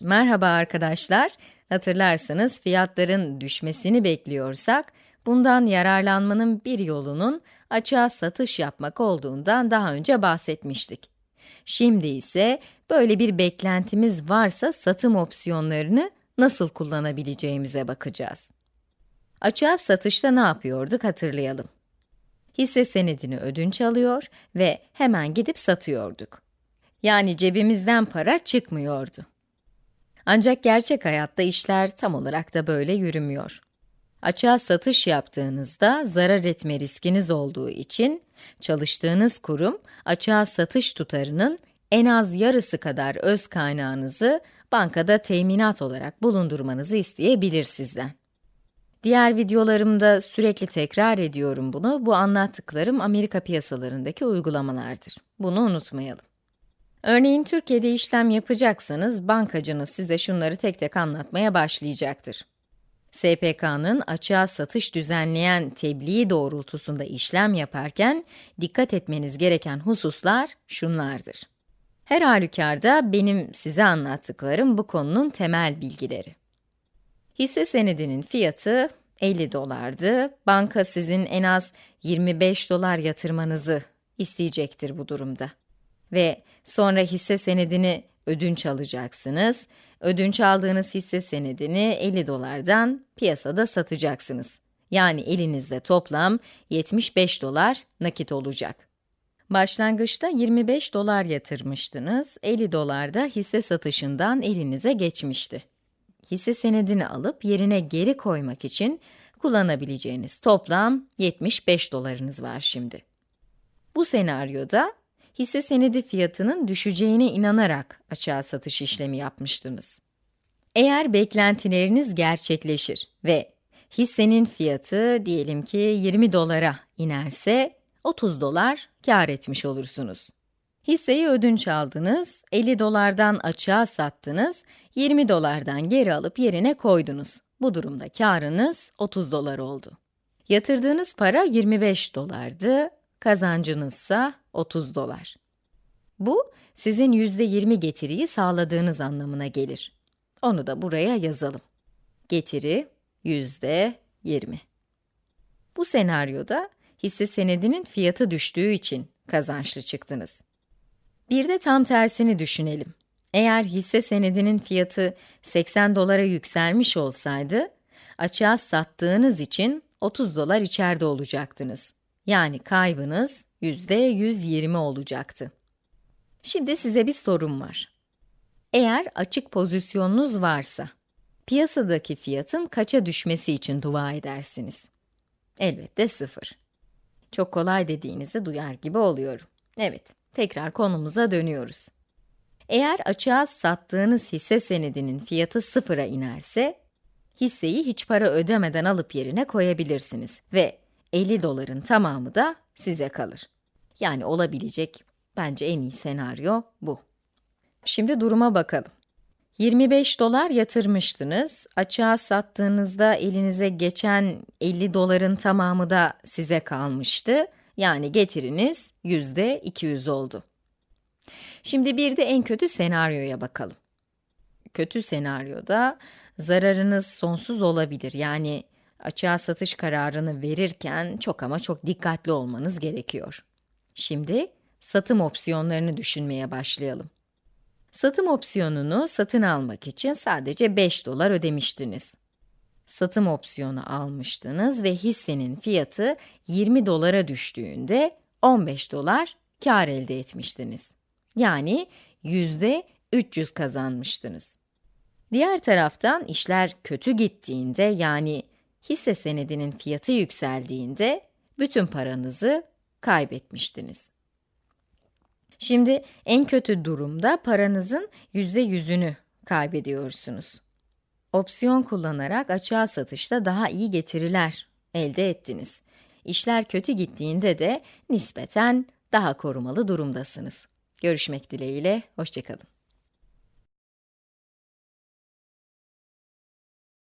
Merhaba arkadaşlar. Hatırlarsanız fiyatların düşmesini bekliyorsak, bundan yararlanmanın bir yolunun açığa satış yapmak olduğundan daha önce bahsetmiştik. Şimdi ise böyle bir beklentimiz varsa satım opsiyonlarını nasıl kullanabileceğimize bakacağız. Açığa satışta ne yapıyorduk hatırlayalım. Hisse senedini ödünç alıyor ve hemen gidip satıyorduk. Yani cebimizden para çıkmıyordu. Ancak gerçek hayatta işler tam olarak da böyle yürümüyor. Açığa satış yaptığınızda zarar etme riskiniz olduğu için çalıştığınız kurum açığa satış tutarının en az yarısı kadar öz kaynağınızı bankada teminat olarak bulundurmanızı isteyebilir sizden. Diğer videolarımda sürekli tekrar ediyorum bunu. Bu anlattıklarım Amerika piyasalarındaki uygulamalardır. Bunu unutmayalım. Örneğin Türkiye'de işlem yapacaksanız bankacınız size şunları tek tek anlatmaya başlayacaktır. SPK'nın açığa satış düzenleyen tebliği doğrultusunda işlem yaparken dikkat etmeniz gereken hususlar şunlardır. Her halükarda benim size anlattıklarım bu konunun temel bilgileri. Hisse senedinin fiyatı 50 dolardı. Banka sizin en az 25 dolar yatırmanızı isteyecektir bu durumda. Ve sonra hisse senedini ödünç alacaksınız. Ödünç aldığınız hisse senedini 50 dolardan piyasada satacaksınız. Yani elinizde toplam 75 dolar nakit olacak. Başlangıçta 25 dolar yatırmıştınız, 50 dolar da hisse satışından elinize geçmişti. Hisse senedini alıp yerine geri koymak için kullanabileceğiniz toplam 75 dolarınız var şimdi. Bu senaryoda hisse senedi fiyatının düşeceğine inanarak açığa satış işlemi yapmıştınız. Eğer beklentileriniz gerçekleşir ve hissenin fiyatı diyelim ki 20 dolara inerse 30 dolar kar etmiş olursunuz. Hisseyi ödünç aldınız, 50 dolardan açığa sattınız, 20 dolardan geri alıp yerine koydunuz. Bu durumda karınız 30 dolar oldu. Yatırdığınız para 25 dolardı, kazancınızsa 30 dolar. Bu, sizin %20 getiriyi sağladığınız anlamına gelir. Onu da buraya yazalım. Getiri %20. Bu senaryoda hisse senedinin fiyatı düştüğü için kazançlı çıktınız. Bir de tam tersini düşünelim. Eğer hisse senedinin fiyatı 80 dolara yükselmiş olsaydı, açığa sattığınız için 30 dolar içeride olacaktınız. Yani kaybınız %120 olacaktı. Şimdi size bir sorum var. Eğer açık pozisyonunuz varsa, piyasadaki fiyatın kaça düşmesi için dua edersiniz? Elbette sıfır. Çok kolay dediğinizi duyar gibi oluyorum. Evet, tekrar konumuza dönüyoruz. Eğer açığa sattığınız hisse senedinin fiyatı sıfıra inerse, hisseyi hiç para ödemeden alıp yerine koyabilirsiniz ve 50 doların tamamı da size kalır. Yani olabilecek bence en iyi senaryo bu. Şimdi duruma bakalım. 25 dolar yatırmıştınız, açığa sattığınızda elinize geçen 50 doların tamamı da size kalmıştı. Yani getiriniz yüzde 200 oldu. Şimdi bir de en kötü senaryoya bakalım. Kötü senaryoda zararınız sonsuz olabilir. Yani açığa satış kararını verirken çok ama çok dikkatli olmanız gerekiyor. Şimdi satım opsiyonlarını düşünmeye başlayalım. Satım opsiyonunu satın almak için sadece 5 dolar ödemiştiniz. Satım opsiyonu almıştınız ve hissenin fiyatı 20 dolara düştüğünde 15 dolar kar elde etmiştiniz. Yani yüzde 300 kazanmıştınız. Diğer taraftan işler kötü gittiğinde yani hisse senedinin fiyatı yükseldiğinde bütün paranızı kaybetmiştiniz. Şimdi en kötü durumda paranızın yüzde yüzünü kaybediyorsunuz. Opsiyon kullanarak açığa satışta daha iyi getiriler elde ettiniz. İşler kötü gittiğinde de nispeten daha korumalı durumdasınız. Görüşmek dileğiyle, hoşçakalın.